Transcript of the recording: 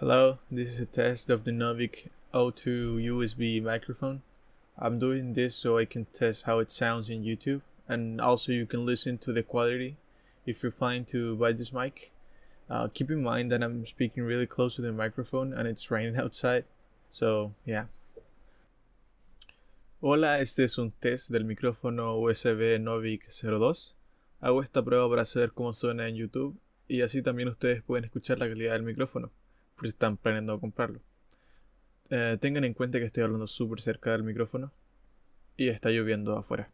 Hello, this is a test of the Novik O2 USB microphone. I'm doing this so I can test how it sounds in YouTube and also you can listen to the quality if you're planning to buy this mic. Uh, keep in mind that I'm speaking really close to the microphone and it's raining outside, so yeah. Hola, este es un test del micrófono USB Novik 02. Hago esta prueba para saber cómo suena en YouTube y así también ustedes pueden escuchar la calidad del micrófono por si están planeando comprarlo. Eh, tengan en cuenta que estoy hablando súper cerca del micrófono y está lloviendo afuera.